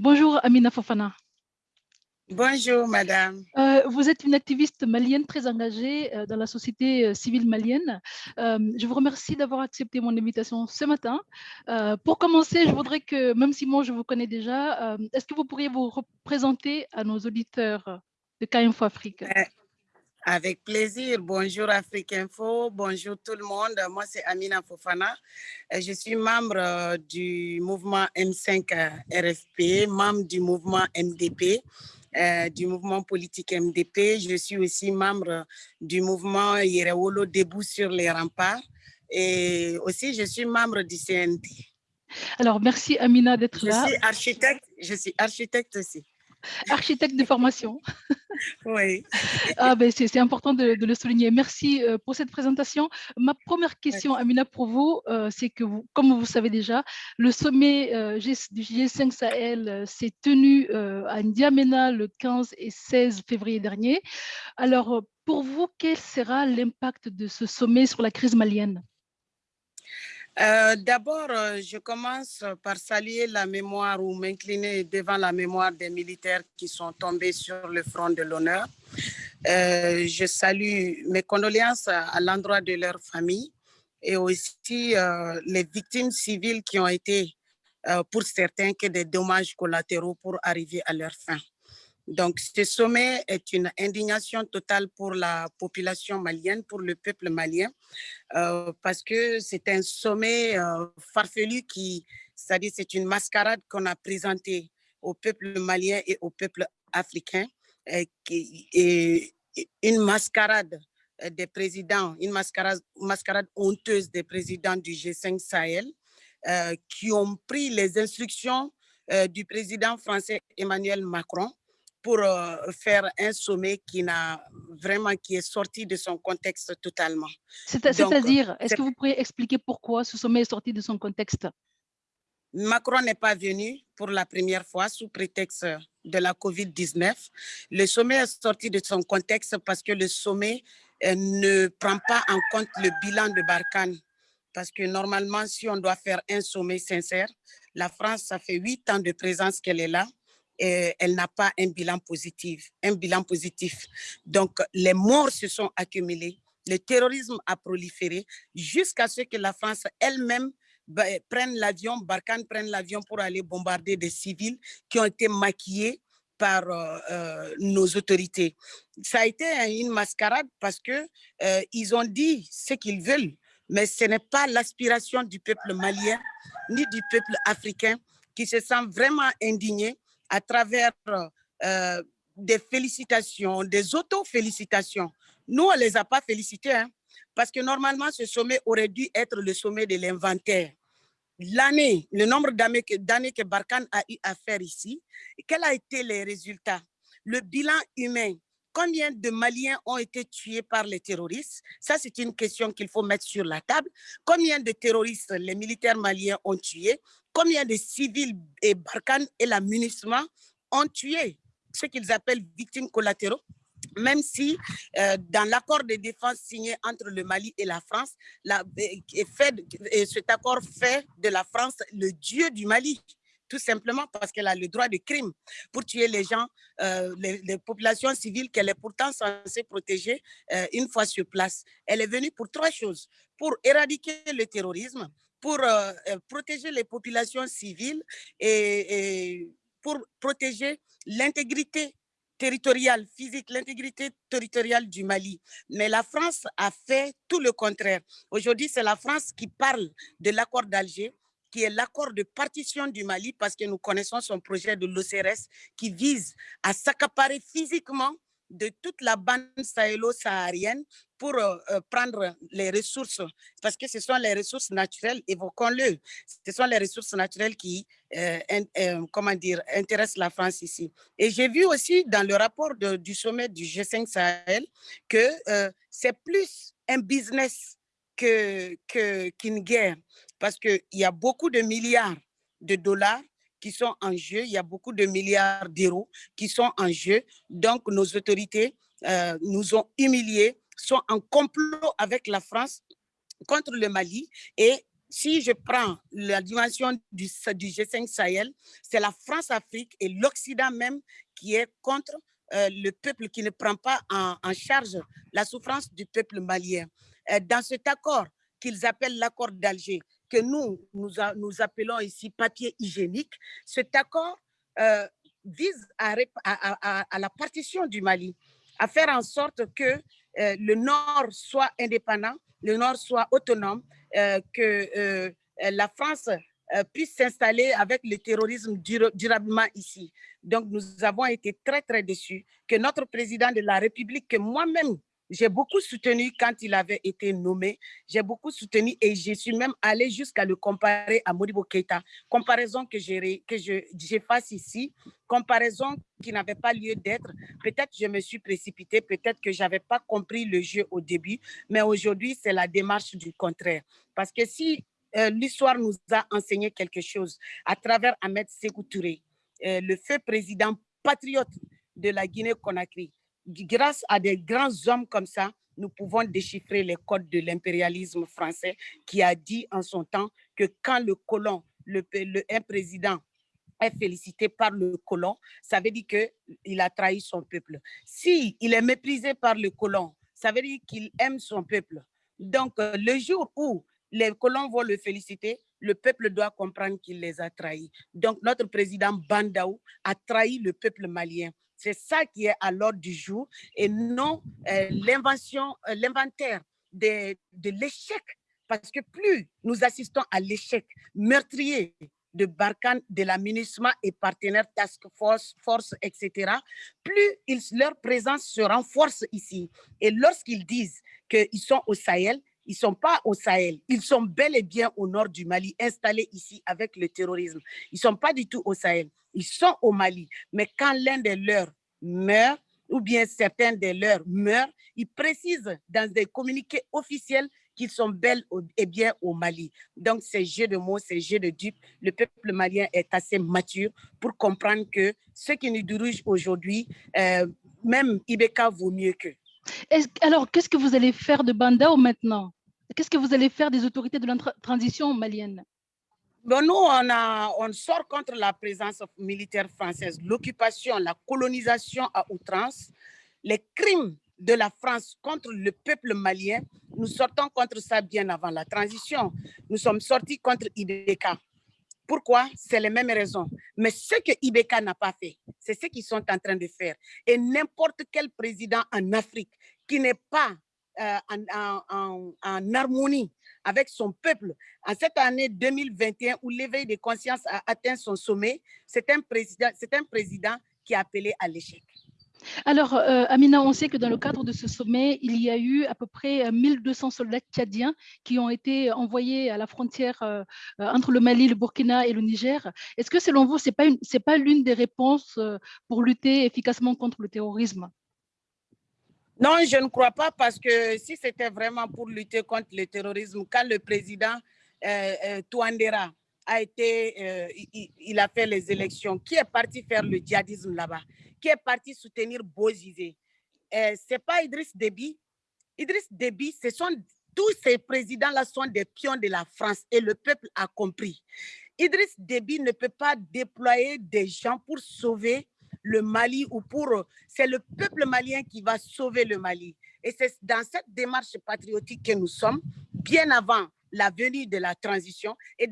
Bonjour Amina Fofana. Bonjour madame. Euh, vous êtes une activiste malienne très engagée euh, dans la société euh, civile malienne. je vous remercie d'avoir accepté mon invitation ce matin. pour commencer, je voudrais que, même si moi je vous connais déjà, est-ce que vous pourriez vous représenter à nos auditeurs de K-Info Afrique? Avec plaisir. Bonjour Afrique Info, bonjour tout le monde. Moi, c'est Amina Fofana. Je suis membre du mouvement M5 RFP, membre du mouvement MDP, euh, du mouvement politique MDP. Je suis aussi membre du mouvement Yerewolo Debout sur les remparts. Et aussi, je suis membre du CNT. Alors, merci Amina d'être là. Je suis architecte, je suis architecte aussi architecte de formation. Oui. ah, ben, C'est important de, le souligner. Merci euh, pour cette présentation. Ma première question, Amina, pour vous, euh, c'est que, vous, comme vous savez déjà, le sommet euh, du G5 Sahel s'est tenu à N'Djamena le 15 et 16 février dernier. Alors, pour vous, quel sera l'impact de ce sommet sur la crise malienne? Euh, d'abord, euh, je commence par saluer la mémoire ou m'incliner devant la mémoire des militaires qui sont tombés sur le front de l'honneur. Euh, je salue mes condoléances à, l'endroit de leur famille et aussi les victimes civiles qui ont été, pour certains, que des dommages collatéraux pour arriver à leur fin. Donc, ce sommet est une indignation totale pour la population malienne, pour le peuple malien, euh, parce que c'est un sommet euh, farfelu qui, c'est-à-dire c'est une mascarade qu'on a présentée au peuple malien et au peuple africain, et, une mascarade des présidents, une mascarade, mascarade honteuse des présidents du G5 Sahel, euh, qui ont pris les instructions du président français Emmanuel Macron pour euh, faire un sommet qui n'a vraiment qui est sorti de son contexte totalement. C'est-à-dire, est-ce que vous pourriez expliquer pourquoi ce sommet est sorti de son contexte? Macron n'est pas venu pour la première fois sous prétexte de la COVID-19. Le sommet est sorti de son contexte parce que le sommet euh, ne prend pas en compte le bilan de Barkhane. Parce que normalement, si on doit faire un sommet sincère, la France, ça fait huit ans de présence qu'elle est là elle n'a pas un bilan positif, un bilan positif. Donc, les morts se sont accumulés, le terrorisme a proliféré jusqu'à ce que la France elle-même bah, prenne l'avion, Barkhane prenne l'avion pour aller bombarder des civils qui ont été maquillés par euh, euh, nos autorités. Ça a été une mascarade parce que euh, ils ont dit ce qu'ils veulent, mais ce n'est pas l'aspiration du peuple malien ni du peuple africain qui se sent vraiment indigné à travers euh, des félicitations, des auto-félicitations. Nous, on ne les a pas félicités, hein, parce que normalement, ce sommet aurait dû être le sommet de l'inventaire. L'année, le nombre d'années que, que Barkhane a eu à faire ici, quels ont été les résultats? Le bilan humain, combien de Maliens ont été tués par les terroristes? Ça, c'est une question qu'il faut mettre sur la table. Combien de terroristes les militaires maliens ont tués? Combien de civils et Barkhane et la ont tué ce qu'ils appellent victimes collatéraux même si euh, dans l'accord de défense signé entre le Mali et la France, fait, et cet accord fait de la France le dieu du Mali tout simplement parce qu'elle a le droit de crime pour tuer les gens, euh, les, populations civiles qu'elle est pourtant censée protéger euh, une fois sur place. Elle est venue pour trois choses, pour éradiquer le terrorisme, pour euh, protéger les populations civiles et, pour protéger l'intégrité territoriale, physique, l'intégrité territoriale du Mali. Mais la France a fait tout le contraire. Aujourd'hui, c'est la France qui parle de l'accord d'Alger, qui est l'accord de partition du Mali, parce que nous connaissons son projet de l'OCRS qui vise à s'accaparer physiquement de toute la bande sahélo-saharienne pour euh, euh, prendre les ressources, parce que ce sont les ressources naturelles, évoquons-le, ce sont les ressources naturelles qui, euh, comment dire, intéressent la France ici. Et j'ai vu aussi dans le rapport du sommet du G5 Sahel que c'est plus un business qu'une que, guerre. Parce qu'il y a beaucoup de milliards de dollars qui sont en jeu, il y a beaucoup de milliards d'euros qui sont en jeu. Donc, nos autorités euh, nous ont humiliés, sont en complot avec la France contre le Mali et Si je prends la dimension du, du G5 Sahel, c'est la France-Afrique et l'Occident même qui est contre euh, le peuple qui ne prend pas en, charge la souffrance du peuple malien. Euh, dans cet accord qu'ils appellent l'accord d'Alger, que nous, nous, appelons ici papier hygiénique, cet accord euh, vise à, la partition du Mali, à faire en sorte que le Nord soit indépendant, le Nord soit autonome, que la France euh, puisse s'installer avec le terrorisme durablement ici. Donc, nous avons été très, très déçus que notre président de la République, que moi-même, j'ai beaucoup soutenu quand il avait été nommé. J'ai beaucoup soutenu et je suis même allée jusqu'à le comparer à Modibo Keita. Comparaison que j'efface ici, comparaison qui n'avait pas lieu d'être. Peut-être je me suis précipitée, peut-être que je n'avais pas compris le jeu au début, mais aujourd'hui, c'est la démarche du contraire. Parce que si euh, l'histoire nous a enseigné quelque chose à travers Ahmed Sékou Touré, euh, le feu président patriote de la Guinée-Conakry. Grâce à des grands hommes comme ça, nous pouvons déchiffrer les codes de l'impérialisme français qui a dit en son temps que quand le colon, le, un président est félicité par le colon, ça veut dire qu'il a trahi son peuple. Si il est méprisé par le colon, ça veut dire qu'il aime son peuple. Donc, euh, le jour où les colons vont le féliciter, le peuple doit comprendre qu'il les a trahis. Donc, notre président Bandaou a trahi le peuple malien. C'est ça qui est à l'ordre du jour et non euh, l'invention, euh, l'inventaire de, de l'échec. Parce que plus nous assistons à l'échec meurtrier de Barkhane, de la et partenaires Task Force, Force, etc., plus leur présence se renforce ici. Et lorsqu'ils disent qu'ils sont au Sahel, ils ne sont pas au Sahel, ils sont bel et bien au nord du Mali, installés ici avec le terrorisme. Ils ne sont pas du tout au Sahel, ils sont au Mali. Mais quand l'un des leurs meurt, ou bien certains des leurs meurent, ils précisent dans des communiqués officiels qu'ils sont bel et bien au Mali. Donc, ces jeux de mots, ces jeux de dupes, le peuple malien est assez mature pour comprendre que ce qui nous dirige aujourd'hui, euh, même Ibeka vaut mieux qu'eux. Alors, qu'est-ce que vous allez faire de Bandao maintenant? Qu'est-ce que vous allez faire des autorités de la transition malienne? Bon, Nous, on, a, on sort contre la présence militaire française, l'occupation, la colonisation à outrance, les crimes de la France contre le peuple malien. Nous sortons contre ça bien avant la transition. Nous sommes sortis contre Ibeka. Pourquoi? C'est les mêmes raisons. Mais ce que Ibeka n'a pas fait, c'est ce qu'ils sont en train de faire. Et n'importe quel président en Afrique qui n'est pas euh, en, harmonie avec son peuple, en cette année 2021 où l'éveil de conscience a atteint son sommet, c'est un président, c'est un président qui a appelé à l'échec. Alors, euh, Amina, on sait que dans le cadre de ce sommet, il y a eu à peu près 1200 euh, soldats tchadiens qui ont été envoyés à la frontière entre le Mali, le Burkina et le Niger. Est-ce que selon vous, ce n'est pas l'une des réponses pour lutter efficacement contre le terrorisme? Non, je ne crois pas parce que si c'était vraiment pour lutter contre le terrorisme, quand le président Touandera a été, il, a fait les élections, qui est parti faire le djihadisme là-bas qui est parti soutenir Bozizé. Euh, ce n'est pas Idriss Déby. Idriss Déby, ce sont, tous ces présidents-là sont des pions de la France et le peuple a compris. Idriss Déby ne peut pas déployer des gens pour sauver le Mali ou pour... C'est le peuple malien qui va sauver le Mali. Et c'est dans cette démarche patriotique que nous sommes, bien avant la venue de la transition et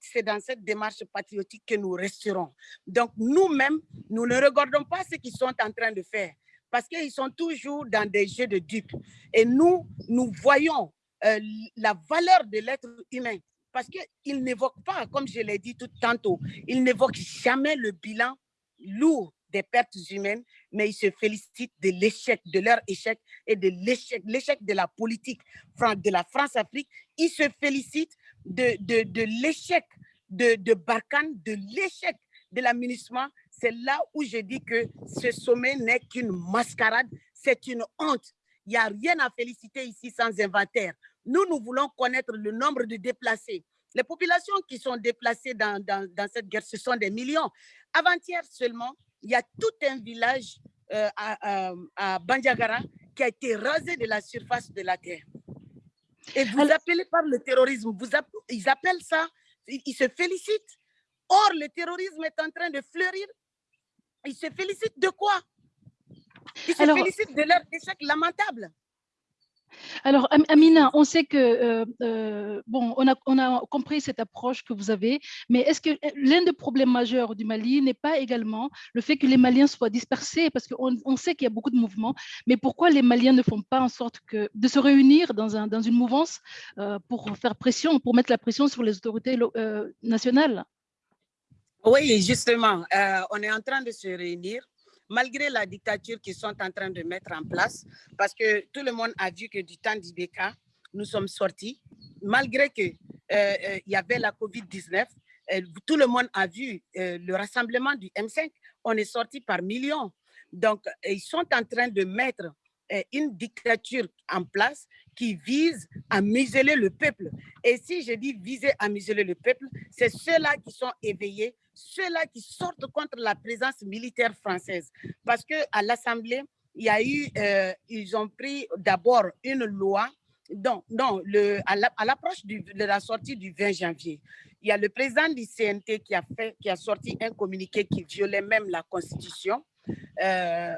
c'est dans cette démarche patriotique que nous resterons. Donc nous-mêmes, nous ne regardons pas ce qu'ils sont en train de faire parce qu'ils sont toujours dans des jeux de dupes. Et nous, nous voyons euh, la valeur de l'être humain parce qu'ils n'évoquent pas, comme je l'ai dit tout tantôt, ils n'évoquent jamais le bilan lourd des pertes humaines, mais ils se félicitent de l'échec, de leur échec et de l'échec, l'échec de la politique de la France-Afrique. Ils se félicitent de, de, l'échec de, de Barkhane, de l'échec de l'aménagement. C'est là où je dis que ce sommet n'est qu'une mascarade, c'est une honte. Il n'y a rien à féliciter ici sans inventaire. Nous, nous voulons connaître le nombre de déplacés. Les populations qui sont déplacées dans, dans cette guerre, ce sont des millions. Avant-hier seulement, il y a tout un village euh, à, à, Bandiagara qui a été rasé de la surface de la terre. Et vous appelez par le terrorisme, vous ils appellent ça, ils, se félicitent. Or, le terrorisme est en train de fleurir. Ils se félicitent de quoi? Ils se félicitent de leur échec lamentable. Alors, Amina, on sait que, euh, euh, bon, on a, compris cette approche que vous avez, mais est-ce que euh, l'un des problèmes majeurs du Mali n'est pas également le fait que les Maliens soient dispersés? Parce qu'on on sait qu'il y a beaucoup de mouvements, mais pourquoi les Maliens ne font pas en sorte de se réunir dans, un, dans une mouvance pour faire pression, pour mettre la pression sur les autorités nationales? Oui, justement, on est en train de se réunir malgré la dictature qu'ils sont en train de mettre en place, parce que tout le monde a vu que du temps d'Ibeka, nous sommes sortis, malgré qu'il euh, euh, y avait la COVID-19, euh, tout le monde a vu le rassemblement du M5, on est sorti par millions. Donc, ils sont en train de mettre une dictature en place qui vise à museler le peuple. Et si je dis viser à museler le peuple, c'est ceux-là qui sont éveillés, ceux-là qui sortent contre la présence militaire française. Parce qu'à l'Assemblée, il y a eu, euh, ils ont pris d'abord une loi, donc, non, le, à l'approche de la sortie du 20 janvier, il y a le président du CNT qui a, fait, qui a sorti un communiqué qui violait même la Constitution. Euh,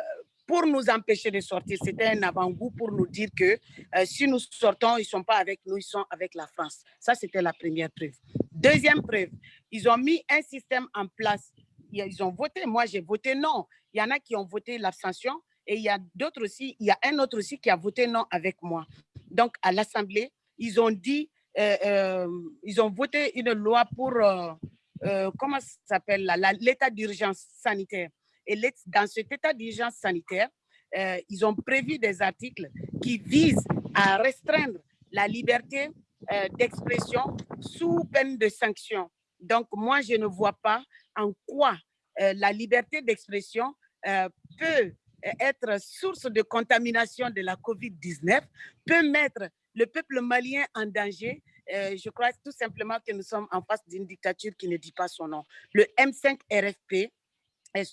pour nous empêcher de sortir. C'était un avant-goût pour nous dire que euh, si nous sortons, ils ne sont pas avec nous, ils sont avec la France. Ça, c'était la première preuve. Deuxième preuve, ils ont mis un système en place. Ils ont voté, moi j'ai voté non. Il y en a qui ont voté l'abstention et il y a d'autres aussi, il y a un autre aussi qui a voté non avec moi. Donc à l'Assemblée, ils ont dit, euh, euh, ils ont voté une loi pour, comment ça s'appelle, l'état d'urgence sanitaire. Et dans cet état d'urgence sanitaire, euh, ils ont prévu des articles qui visent à restreindre la liberté euh, d'expression sous peine de sanction. Donc, moi, je ne vois pas en quoi euh, la liberté d'expression peut être source de contamination de la COVID-19, peut mettre le peuple malien en danger. je crois tout simplement que nous sommes en face d'une dictature qui ne dit pas son nom. Le M5 RFP,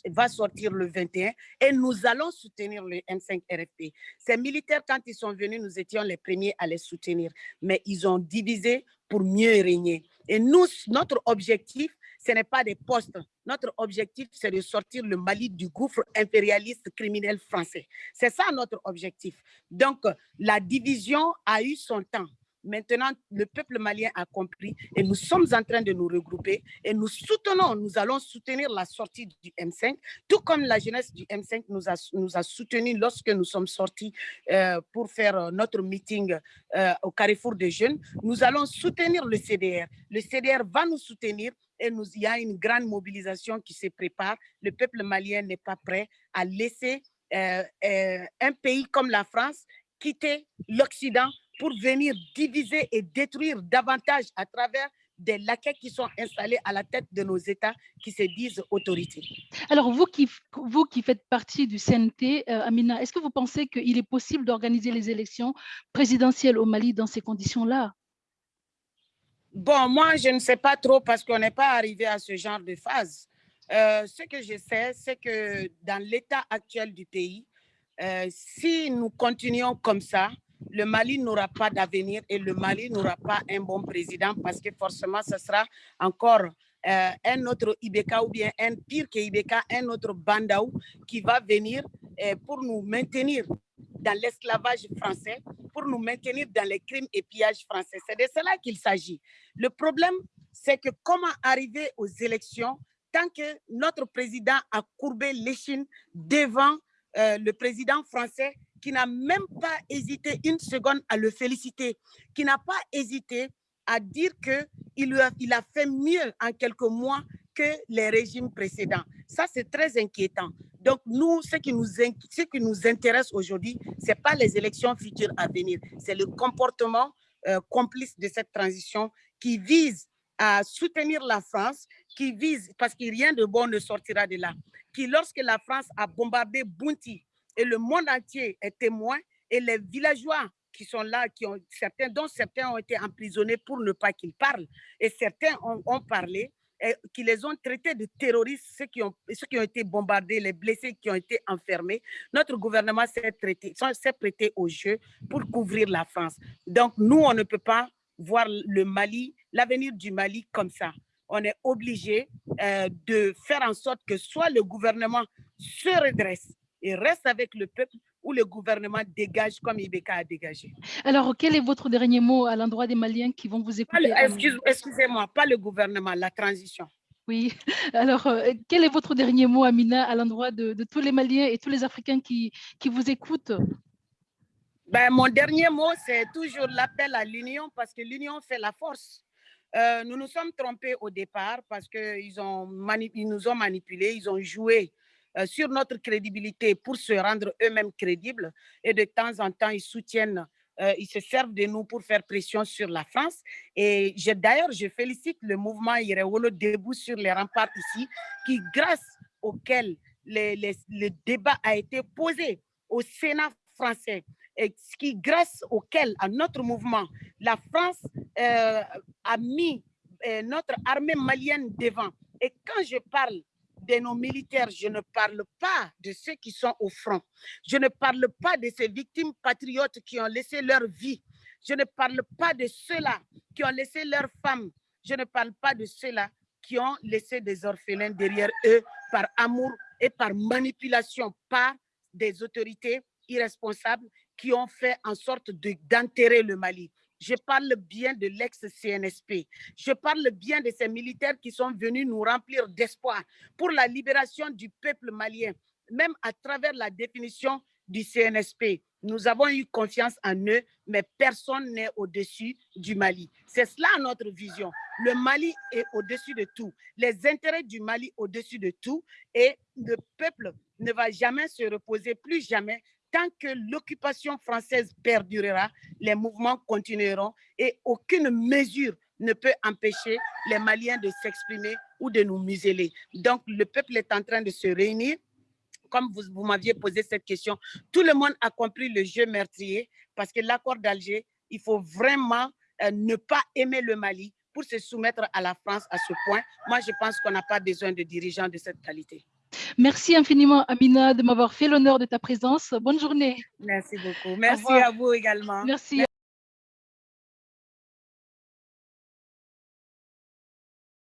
va sortir le 21 et nous allons soutenir le M5 RFP. Ces militaires, quand ils sont venus, nous étions les premiers à les soutenir, mais ils ont divisé pour mieux régner. Et nous, notre objectif, ce n'est pas des postes. Notre objectif, c'est de sortir le Mali du gouffre impérialiste criminel français. C'est ça notre objectif. Donc, la division a eu son temps. Maintenant, le peuple malien a compris et nous sommes en train de nous regrouper et nous soutenons, nous allons soutenir la sortie du M5, tout comme la jeunesse du M5 nous a, nous a soutenus lorsque nous sommes sortis euh, pour faire euh, notre meeting euh, au Carrefour des Jeunes. Nous allons soutenir le CDR. Le CDR va nous soutenir et nous, il y a une grande mobilisation qui se prépare. Le peuple malien n'est pas prêt à laisser un pays comme la France quitter l'Occident pour venir diviser et détruire davantage à travers des laquais qui sont installés à la tête de nos États qui se disent autorités. Alors, vous qui, vous qui faites partie du CNT, euh, Amina, est-ce que vous pensez qu'il est possible d'organiser les élections présidentielles au Mali dans ces conditions-là? Bon, moi, je ne sais pas trop parce qu'on n'est pas arrivé à ce genre de phase. Euh, ce que je sais, c'est que dans l'état actuel du pays, euh, si nous continuons comme ça, le Mali n'aura pas d'avenir et le Mali n'aura pas un bon président parce que forcément, ce sera encore euh, un autre Ibeka ou bien un pire que Ibeka, un autre Bandaou qui va venir euh, pour nous maintenir dans l'esclavage français, pour nous maintenir dans les crimes et pillages français. C'est de cela qu'il s'agit. Le problème, c'est que comment arriver aux élections tant que notre président a courbé l'échine devant euh, le président français qui n'a même pas hésité une seconde à le féliciter, qui n'a pas hésité à dire qu'il il a fait mieux en quelques mois que les régimes précédents. Ça, c'est très inquiétant. Donc, nous, ce qui nous, ce qui nous intéresse aujourd'hui, ce n'est pas les élections futures à venir, c'est le comportement euh, complice de cette transition qui vise à soutenir la France, qui vise, parce que rien de bon ne sortira de là, qui, lorsque la France a bombardé Bounty, et le monde entier est témoin et les villageois qui sont là, qui ont, certains, dont certains ont été emprisonnés pour ne pas qu'ils parlent et certains ont, parlé, qui les ont traités de terroristes, ceux qui ont, ceux qui ont été bombardés, les blessés qui ont été enfermés. Notre gouvernement s'est prêté au jeu pour couvrir la France. Donc, nous, on ne peut pas voir le Mali, l'avenir du Mali comme ça. On est obligé euh, de faire en sorte que soit le gouvernement se redresse et reste avec le peuple, ou le gouvernement dégage comme Ibeka a dégagé. Alors, quel est votre dernier mot à l'endroit des Maliens qui vont vous écouter Excusez-moi, pas le gouvernement, la transition. Oui, alors euh, quel est votre dernier mot, Amina, à l'endroit de, tous les Maliens et tous les Africains qui, qui vous écoutent? Ben, Mon dernier mot, c'est toujours l'appel à l'union parce que l'union fait la force. Euh, nous nous sommes trompés au départ parce qu'ils ils nous ont manipulés, ils ont joué euh, sur notre crédibilité pour se rendre eux-mêmes crédibles. Et de temps en temps, ils soutiennent, euh, ils se servent de nous pour faire pression sur la France. Et d'ailleurs, je félicite le mouvement Irewolo debout sur les remparts ici, qui, grâce auquel le débat a été posé au Sénat français, et qui, grâce auquel, à notre mouvement, la France euh, a mis notre armée malienne devant. Et quand je parle de nos militaires, je ne parle pas de ceux qui sont au front. Je ne parle pas de ces victimes patriotes qui ont laissé leur vie. Je ne parle pas de ceux-là qui ont laissé leurs femmes. Je ne parle pas de ceux-là qui ont laissé des orphelins derrière eux par amour et par manipulation par des autorités irresponsables qui ont fait en sorte d'enterrer le Mali. Je parle bien de l'ex-CNSP. Je parle bien de ces militaires qui sont venus nous remplir d'espoir pour la libération du peuple malien, même à travers la définition du CNSP. Nous avons eu confiance en eux, mais personne n'est au-dessus du Mali. C'est cela notre vision. Le Mali est au-dessus de tout. Les intérêts du Mali au-dessus de tout. Et le peuple ne va jamais se reposer, plus jamais, tant que l'occupation française perdurera, les mouvements continueront et aucune mesure ne peut empêcher les Maliens de s'exprimer ou de nous museler. Donc, le peuple est en train de se réunir. Comme vous, m'aviez posé cette question, tout le monde a compris le jeu meurtrier parce que l'accord d'Alger, il faut vraiment euh, ne pas aimer le Mali pour se soumettre à la France à ce point. Moi, je pense qu'on n'a pas besoin de dirigeants de cette qualité. Merci infiniment, Amina, de m'avoir fait l'honneur de ta présence. Bonne journée. Merci beaucoup. Merci à vous également. Merci.